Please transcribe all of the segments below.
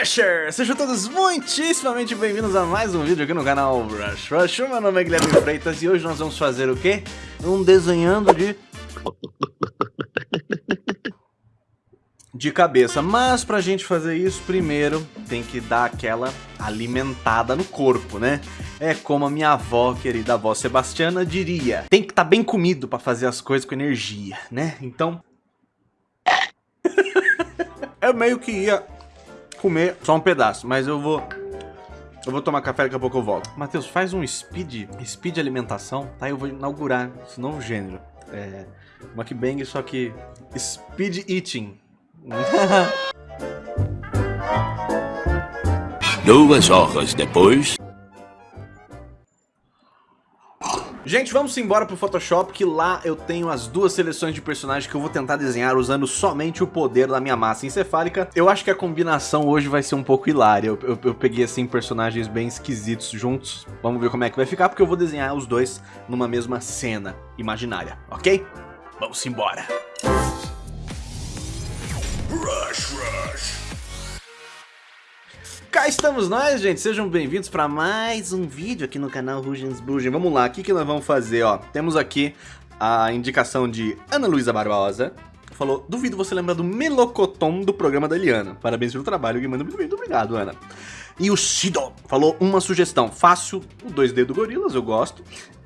Rusher! Sejam todos muitíssimamente bem-vindos a mais um vídeo aqui no canal Rush Rush. Meu nome é Guilherme Freitas e hoje nós vamos fazer o quê? Um desenhando de... De cabeça, mas pra gente fazer isso, primeiro tem que dar aquela alimentada no corpo, né? É como a minha avó, querida avó Sebastiana, diria: tem que estar tá bem comido pra fazer as coisas com energia, né? Então. eu meio que ia comer só um pedaço, mas eu vou... Eu vou tomar café, daqui a pouco eu volto. Matheus, faz um speed, speed alimentação, tá? Eu vou inaugurar esse novo gênero. É, mukbang, só que speed eating. Duas horas depois... Gente, vamos embora pro Photoshop, que lá eu tenho as duas seleções de personagens que eu vou tentar desenhar usando somente o poder da minha massa encefálica. Eu acho que a combinação hoje vai ser um pouco hilária. Eu, eu, eu, peguei, assim, personagens bem esquisitos juntos. Vamos ver como é que vai ficar, porque eu vou desenhar os dois numa mesma cena imaginária, ok? Vamos embora! Rush, rush! Cá estamos nós, gente. Sejam bem-vindos para mais um vídeo aqui no canal Rugens Bugen. Vamos lá, o que, que nós vamos fazer, ó? Temos aqui a indicação de Ana Luísa Barbosa. Falou, duvido você lembrar do melocotom do programa da Eliana. Parabéns pelo trabalho, manda muito. Muito obrigado, Ana. E o Shido falou uma sugestão. Fácil, o 2D do Gorilas, eu gosto.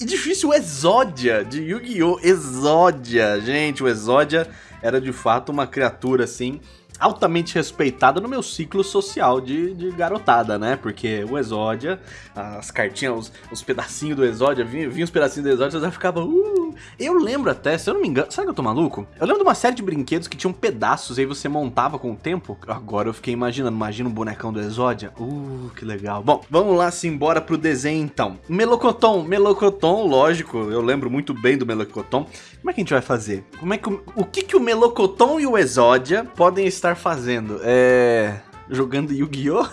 E difícil o Exódia, de Yu-Gi-Oh! Exódia. Gente, o Exódia era de fato uma criatura assim altamente respeitada no meu ciclo social de, de garotada, né? Porque o Exódia, as cartinhas, os, os pedacinhos do Exódia, vinha, vinha os pedacinhos do Exódia, já ficava... Uh! Eu lembro até, se eu não me engano... Sabe que eu tô maluco? Eu lembro de uma série de brinquedos que tinham pedaços e aí você montava com o tempo. Agora eu fiquei imaginando, imagina um bonecão do Exódia. Uh, que legal. Bom, vamos lá, simbora pro desenho então. Melocoton, Melocoton, lógico, eu lembro muito bem do Melocoton. Como é que a gente vai fazer? Como é que o, o que que o Melocoton e o Exódia podem estar estar fazendo? É... Jogando Yu-Gi-Oh?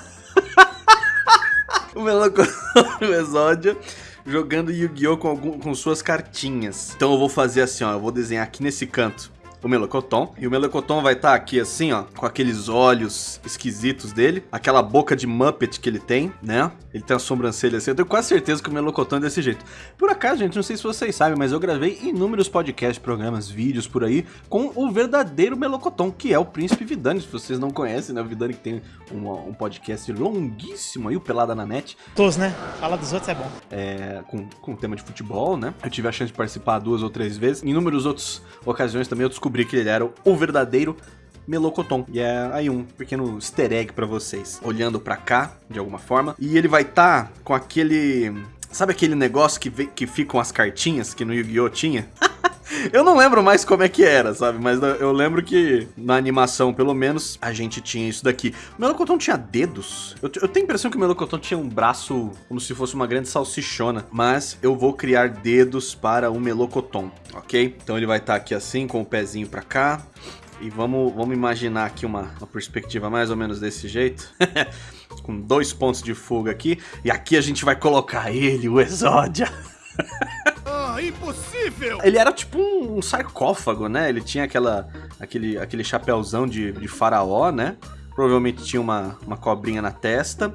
o Melocotão o Exódia jogando Yu-Gi-Oh! Com, com suas cartinhas. Então eu vou fazer assim, ó. Eu vou desenhar aqui nesse canto o Melocoton. E o Melocoton vai estar tá aqui assim, ó, com aqueles olhos esquisitos dele, aquela boca de Muppet que ele tem, né? Ele tem a sobrancelha assim. Eu tenho quase certeza que o Melocoton é desse jeito. Por acaso, gente, não sei se vocês sabem, mas eu gravei inúmeros podcasts, programas, vídeos por aí com o verdadeiro Melocoton, que é o Príncipe Vidani. Se vocês não conhecem, né? O Vidani que tem um, um podcast longuíssimo aí, o Pelada na Net. Todos, né? Fala dos outros é bom. É, com, com tema de futebol, né? Eu tive a chance de participar duas ou três vezes. Em inúmeras outras ocasiões também eu descobri descobri que ele era o verdadeiro Melocoton. E é aí um pequeno easter egg pra vocês. Olhando pra cá, de alguma forma. E ele vai estar tá com aquele... Sabe aquele negócio que, que ficam as cartinhas que no Yu-Gi-Oh! tinha? Eu não lembro mais como é que era, sabe? Mas eu lembro que na animação, pelo menos, a gente tinha isso daqui. O Melocoton tinha dedos? Eu, eu tenho a impressão que o Melocoton tinha um braço como se fosse uma grande salsichona. Mas eu vou criar dedos para o Melocoton, ok? Então ele vai estar tá aqui assim, com o pezinho pra cá. E vamos, vamos imaginar aqui uma, uma perspectiva mais ou menos desse jeito. com dois pontos de fuga aqui. E aqui a gente vai colocar ele, o Exódia. impossível! Ele era tipo um, sarcófago, né? Ele tinha aquela, aquele, aquele chapéuzão de, de faraó, né? Provavelmente tinha uma, uma cobrinha na testa.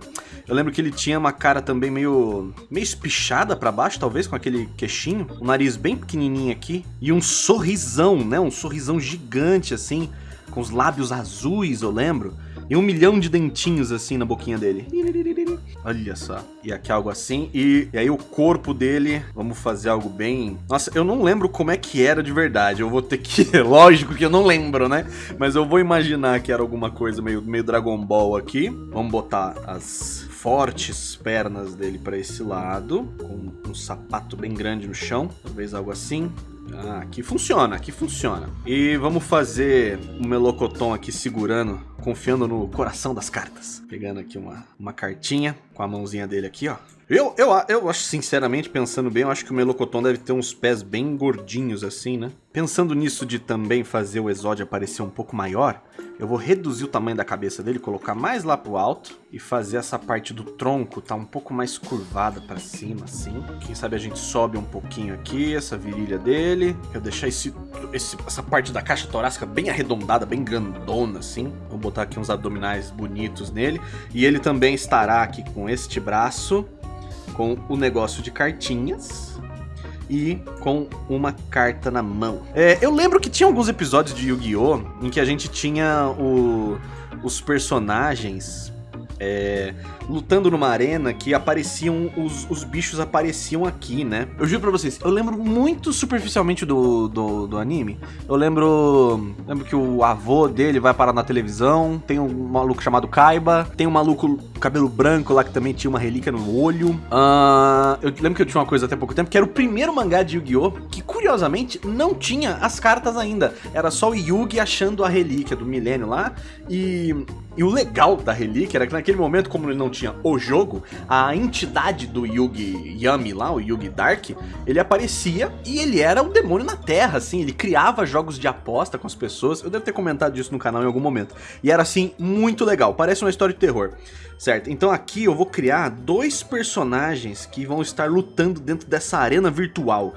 Eu lembro que ele tinha uma cara também meio, meio espichada para baixo, talvez, com aquele queixinho. Um nariz bem pequenininho aqui. E um sorrisão, né? Um sorrisão gigante, assim. Com os lábios azuis, eu lembro. E um milhão de dentinhos assim na boquinha dele. Olha só. E aqui algo assim. E, e, aí o corpo dele, vamos fazer algo bem... Nossa, eu não lembro como é que era de verdade. Eu vou ter que... Lógico que eu não lembro, né? Mas eu vou imaginar que era alguma coisa meio, meio Dragon Ball aqui. Vamos botar as fortes pernas dele para esse lado, com um sapato bem grande no chão, talvez algo assim. Ah, aqui funciona, aqui funciona. E vamos fazer o um melocotom aqui segurando, confiando no coração das cartas. Pegando aqui uma, uma cartinha, com a mãozinha dele aqui, ó. Eu, eu, eu acho, sinceramente, pensando bem, eu acho que o Melocoton deve ter uns pés bem gordinhos assim, né? Pensando nisso de também fazer o Exódio aparecer um pouco maior, eu vou reduzir o tamanho da cabeça dele, colocar mais lá pro alto e fazer essa parte do tronco tá um pouco mais curvada para cima, assim. Quem sabe a gente sobe um pouquinho aqui, essa virilha dele. Eu deixar esse, esse, essa parte da caixa torácica bem arredondada, bem grandona, assim. Vou botar aqui uns abdominais bonitos nele. E ele também estará aqui com este braço, com o negócio de cartinhas e com uma carta na mão. É, eu lembro que tinha alguns episódios de Yu-Gi-Oh! em que a gente tinha o, os personagens é, lutando numa arena que apareciam, os, os bichos apareciam aqui, né? Eu juro pra vocês, eu lembro muito superficialmente do, do, do, anime. Eu lembro, lembro que o avô dele vai parar na televisão, tem um maluco chamado Kaiba, tem um maluco cabelo branco lá que também tinha uma relíquia no olho. Uh, eu lembro que eu tinha uma coisa até pouco tempo, que era o primeiro mangá de Yu-Gi-Oh! que curiosamente não tinha as cartas ainda. Era só o Yugi achando a relíquia do milênio lá e e o legal da relíquia era que naquele momento, como ele não tinha o jogo, a entidade do Yugi Yami lá, o Yugi Dark, ele aparecia e ele era um demônio na Terra, assim, ele criava jogos de aposta com as pessoas. Eu devo ter comentado isso no canal em algum momento. E era assim, muito legal, parece uma história de terror. Certo, então aqui eu vou criar dois personagens que vão estar lutando dentro dessa arena virtual.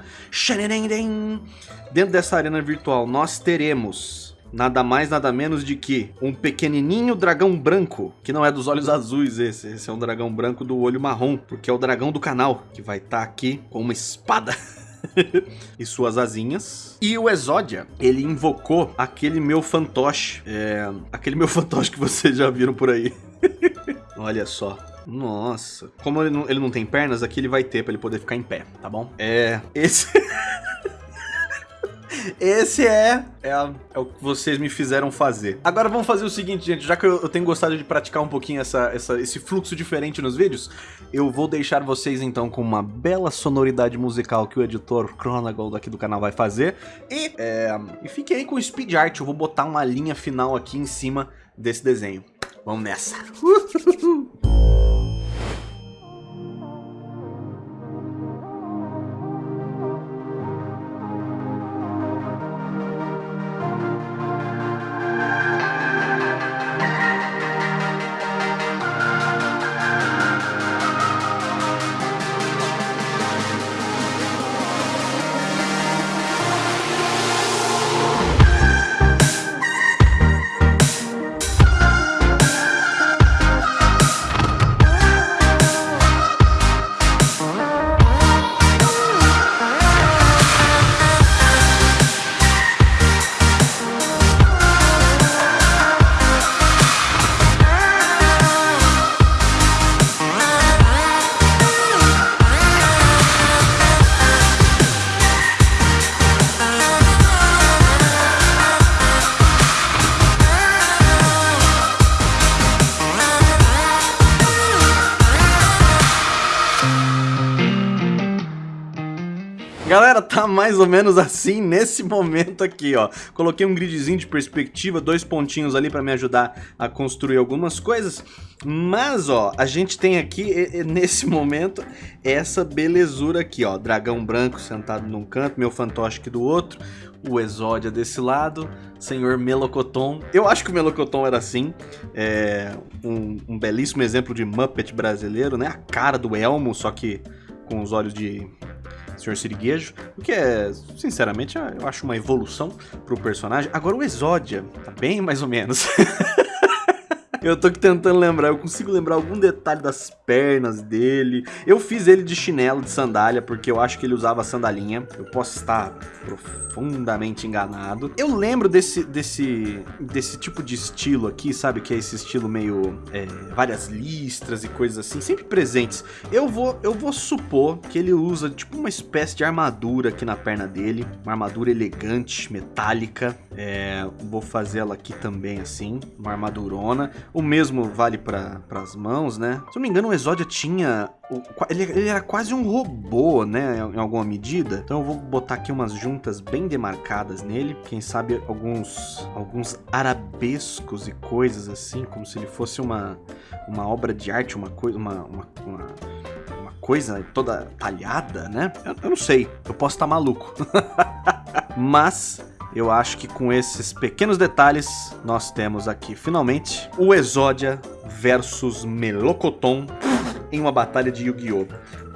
Dentro dessa arena virtual nós teremos nada mais, nada menos de que um pequenininho dragão branco, que não é dos olhos azuis esse, esse é um dragão branco do olho marrom, porque é o dragão do canal, que vai estar tá aqui com uma espada. e suas asinhas. E o Exódia, ele invocou aquele meu fantoche. É, aquele meu fantoche que vocês já viram por aí. Olha só. Nossa. Como ele não, ele não tem pernas, aqui ele vai ter pra ele poder ficar em pé, tá bom? É... Esse... Esse é, é, é, o que vocês me fizeram fazer. Agora vamos fazer o seguinte, gente. Já que eu, eu tenho gostado de praticar um pouquinho essa, essa, esse fluxo diferente nos vídeos, eu vou deixar vocês então com uma bela sonoridade musical que o editor Chronagold aqui do canal vai fazer. E, é, e fiquem aí com o speed art. Eu vou botar uma linha final aqui em cima desse desenho. Vamos nessa. Tá mais ou menos assim nesse momento aqui, ó. Coloquei um gridzinho de perspectiva, dois pontinhos ali pra me ajudar a construir algumas coisas. Mas, ó, a gente tem aqui, nesse momento, essa belezura aqui, ó. Dragão branco sentado num canto, meu fantoche aqui do outro. O Exódia desse lado, senhor Melocoton. Eu acho que o Melocoton era assim. É um, um belíssimo exemplo de Muppet brasileiro, né? A cara do Elmo, só que com os olhos de Sr. Siriguejo, o que é, sinceramente, eu acho uma evolução pro personagem. Agora o Exódia, tá bem mais ou menos. Eu tô tentando lembrar, eu consigo lembrar algum detalhe das pernas dele. Eu fiz ele de chinelo, de sandália, porque eu acho que ele usava sandalinha. Eu posso estar profundamente enganado. Eu lembro desse, desse, desse tipo de estilo aqui, sabe? Que é esse estilo meio... É, várias listras e coisas assim, sempre presentes. Eu vou, eu vou supor que ele usa tipo uma espécie de armadura aqui na perna dele. Uma armadura elegante, metálica. É, vou fazer ela aqui também assim, uma armadurona. O mesmo vale para as mãos, né? Se eu não me engano, o Exódia tinha... Ele, ele, era quase um robô, né? Em alguma medida. Então eu vou botar aqui umas juntas bem demarcadas nele. Quem sabe alguns, alguns arabescos e coisas assim, como se ele fosse uma, uma obra de arte, uma coisa... uma, uma, uma coisa toda talhada, né? Eu, eu não sei, eu posso estar maluco. Mas eu acho que com esses pequenos detalhes, nós temos aqui, finalmente, o Exódia versus Melocoton em uma batalha de Yu-Gi-Oh!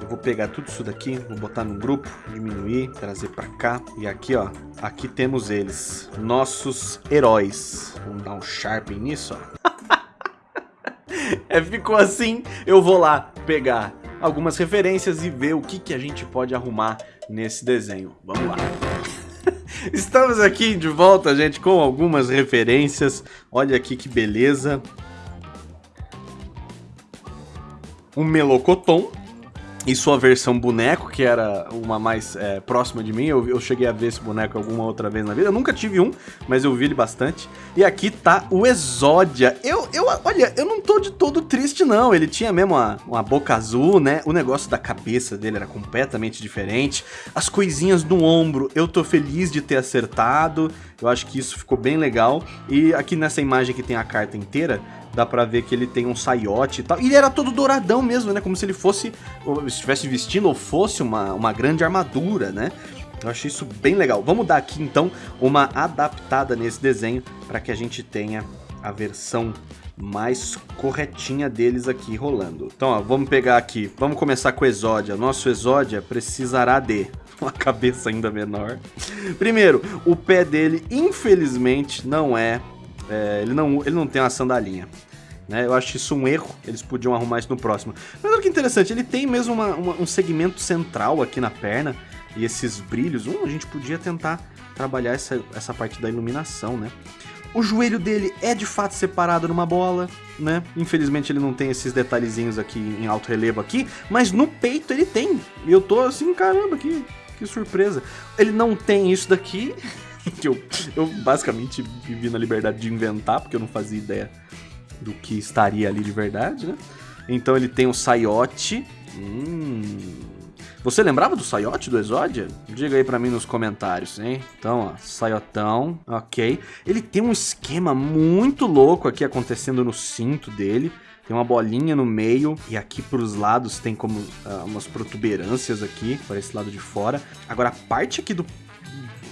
Eu vou pegar tudo isso daqui, vou botar no grupo, diminuir, trazer pra cá. E aqui, ó, aqui temos eles, nossos heróis. Vamos dar um sharpen nisso, ó. é, ficou assim, eu vou lá pegar algumas referências e ver o que, que a gente pode arrumar nesse desenho. Vamos lá. Estamos aqui de volta, gente, com algumas referências. Olha aqui que beleza. Um melocoton, e sua versão boneco, que era uma mais é, próxima de mim. Eu, eu, cheguei a ver esse boneco alguma outra vez na vida. Eu nunca tive um, mas eu vi ele bastante. E aqui tá o Exódia. Eu, eu, olha, eu não tô de todo triste, não. Ele tinha mesmo uma, uma boca azul, né? O negócio da cabeça dele era completamente diferente. As coisinhas no ombro, eu tô feliz de ter acertado. Eu acho que isso ficou bem legal. E aqui nessa imagem que tem a carta inteira, dá pra ver que ele tem um saiote e tal. E ele era todo douradão mesmo, né? Como se ele fosse, estivesse vestindo ou fosse uma, uma grande armadura, né? Eu achei isso bem legal. Vamos dar aqui, então, uma adaptada nesse desenho para que a gente tenha a versão mais corretinha deles aqui rolando. Então, ó, vamos pegar aqui. Vamos começar com o Exódia. Nosso Exódia precisará de uma cabeça ainda menor. Primeiro, o pé dele, infelizmente, não é é, ele, não, ele não tem uma sandalinha. Né? Eu acho isso um erro, eles podiam arrumar isso no próximo. Mas olha que interessante, ele tem mesmo uma, uma, um segmento central aqui na perna, e esses brilhos, hum, a gente podia tentar trabalhar essa, essa parte da iluminação, né? O joelho dele é de fato separado numa bola, né? Infelizmente ele não tem esses detalhezinhos aqui em alto relevo aqui, mas no peito ele tem. E eu tô assim, caramba, que, que surpresa. Ele não tem isso daqui, que eu, eu basicamente vivi na liberdade de inventar, porque eu não fazia ideia do que estaria ali de verdade, né? Então ele tem o Saiote. Hum. Você lembrava do Saiote do Exódia? Diga aí pra mim nos comentários, hein? Então, ó, Saiotão, ok. Ele tem um esquema muito louco aqui acontecendo no cinto dele. Tem uma bolinha no meio e aqui pros lados tem como uh, umas protuberâncias aqui, para esse lado de fora. Agora, a parte aqui do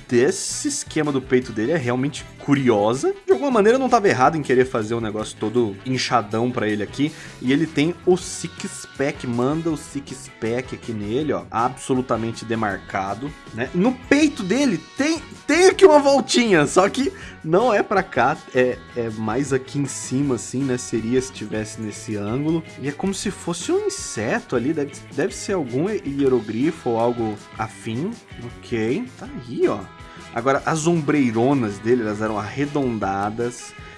desse esquema do peito dele é realmente curiosa. Alguma maneira eu não estava errado em querer fazer um negócio todo inchadão para ele aqui. E ele tem o six pack, manda o six pack aqui nele, ó, absolutamente demarcado, né? No peito dele tem tem aqui uma voltinha, só que não é para cá, é, é mais aqui em cima assim, né? Seria se tivesse nesse ângulo. E é como se fosse um inseto ali, deve, deve ser algum hierogrifo ou algo afim. OK, tá aí, ó. Agora, as ombreironas dele, elas eram arredondadas.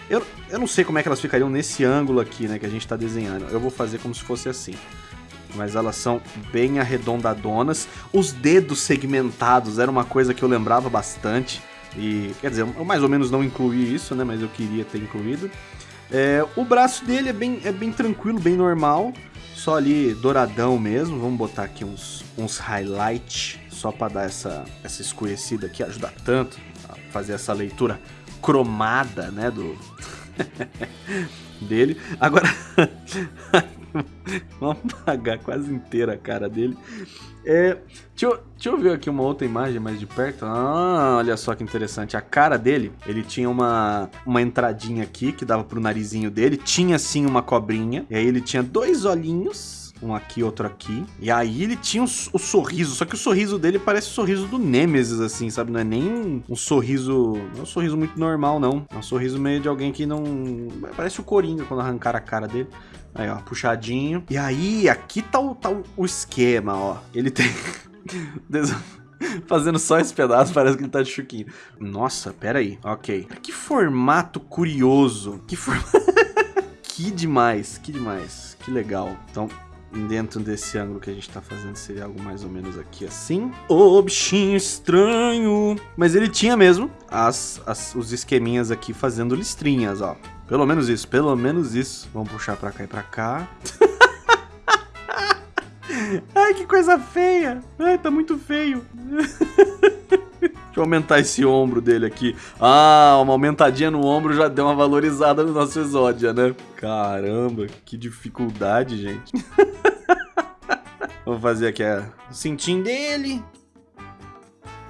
Eu, eu não sei como é que elas ficariam nesse ângulo aqui, né, que a gente tá desenhando. Eu vou fazer como se fosse assim. Mas elas são bem arredondadonas. Os dedos segmentados era uma coisa que eu lembrava bastante. E, quer dizer, eu mais ou menos não incluí isso, né, mas eu queria ter incluído. É, o braço dele é bem, é bem tranquilo, bem normal. Só ali douradão mesmo. Vamos botar aqui uns, uns highlights só para dar essa, essa escurecida aqui, ajuda tanto a fazer essa leitura cromada, né, do dele. Agora vamos apagar quase inteira a cara dele. É, deixa, eu, deixa eu ver aqui uma outra imagem mais de perto. Ah, olha só que interessante. A cara dele, ele tinha uma, uma entradinha aqui que dava pro narizinho dele. Tinha sim uma cobrinha. E aí ele tinha dois olhinhos um aqui, outro aqui. E aí ele tinha um, o sorriso, só que o sorriso dele parece o sorriso do Nemesis, assim, sabe? Não é nem um, um sorriso. Não é um sorriso muito normal, não. É um sorriso meio de alguém que não. Parece o Coringa quando arrancar a cara dele. Aí, ó, puxadinho. E aí, aqui tá o, tá o esquema, ó. Ele tem. Fazendo só esse pedaço, parece que ele tá de chuquinho. Nossa, pera aí. Ok. Que formato curioso. Que formato... que demais, que demais. Que legal. Então, dentro desse ângulo que a gente tá fazendo seria algo mais ou menos aqui assim. Ô, bichinho estranho! Mas ele tinha mesmo as, as, os esqueminhas aqui fazendo listrinhas, ó. Pelo menos isso, pelo menos isso. Vamos puxar pra cá e pra cá. Ai, que coisa feia! Ai, tá muito feio. Eu aumentar esse ombro dele aqui. Ah, uma aumentadinha no ombro já deu uma valorizada no nosso exódia, né? Caramba, que dificuldade, gente. Vou fazer aqui a- o cintinho dele.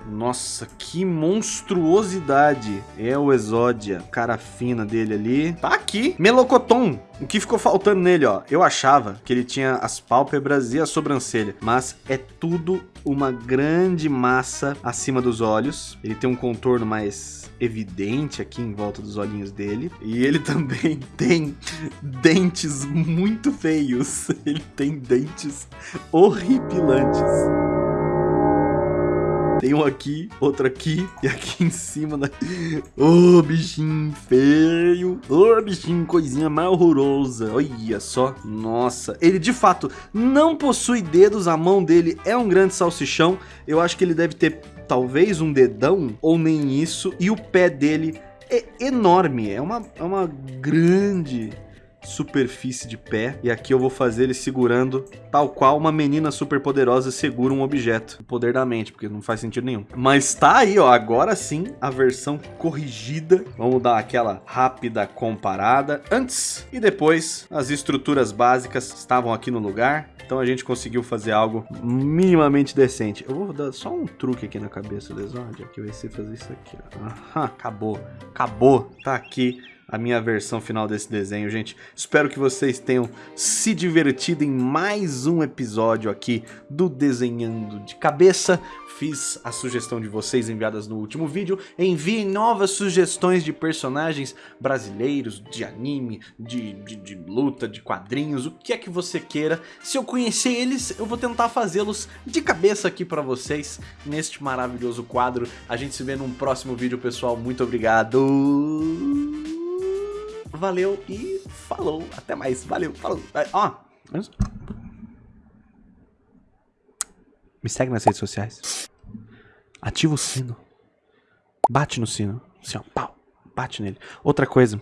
Nossa, que monstruosidade. É o Exódia. Cara fina dele ali. Tá aqui. Melocoton. O que ficou faltando nele, ó? Eu achava que ele tinha as pálpebras e a sobrancelha. Mas é tudo uma grande massa acima dos olhos. Ele tem um contorno mais evidente aqui em volta dos olhinhos dele. E ele também tem dentes muito feios. Ele tem dentes horripilantes. Tem um aqui, outro aqui e aqui em cima. Da... Ô, bichinho feio. Ô, bichinho, coisinha mais horrorosa. Olha só. Nossa. Ele, de fato, não possui dedos. A mão dele é um grande salsichão. Eu acho que ele deve ter, talvez, um dedão ou nem isso. E o pé dele é enorme. É uma, é uma grande superfície de pé e aqui eu vou fazer ele segurando tal qual uma menina super poderosa segura um objeto. O poder da mente, porque não faz sentido nenhum. Mas tá aí, ó, agora sim a versão corrigida. Vamos dar aquela rápida comparada antes e depois. As estruturas básicas estavam aqui no lugar. Então a gente conseguiu fazer algo minimamente decente. Eu vou dar só um truque aqui na cabeça do Exódia, que vai ser fazer isso aqui. ó. Acabou. Acabou. Tá aqui a minha versão final desse desenho, gente. Espero que vocês tenham se divertido em mais um episódio aqui do Desenhando de Cabeça. Fiz a sugestão de vocês enviadas no último vídeo. Enviem novas sugestões de personagens brasileiros, de anime, de, de, de luta, de quadrinhos, o que é que você queira. Se eu conhecer eles, eu vou tentar fazê-los de cabeça aqui pra vocês neste maravilhoso quadro. A gente se vê num próximo vídeo, pessoal. Muito obrigado. Valeu e falou. Até mais. Valeu, falou. Ó. Me segue nas redes sociais. Ativa o sino. Bate no sino. Assim, ó. Pau. Bate nele. Outra coisa.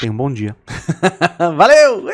Tenha um bom dia. Valeu!